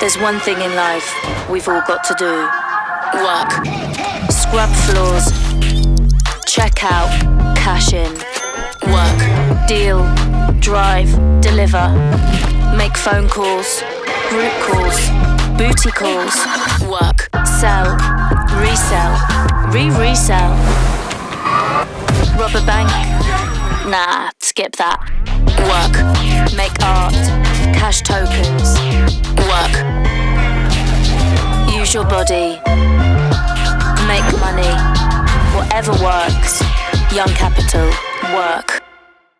There's one thing in life we've all got to do work. Scrub floors, check out, cash in. Work. Deal, drive, deliver. Make phone calls, group calls, booty calls. Work. Sell, resell, re resell. Rob a bank? Nah, skip that. Work. Use your body. Make money. Whatever works. Young Capital. Work.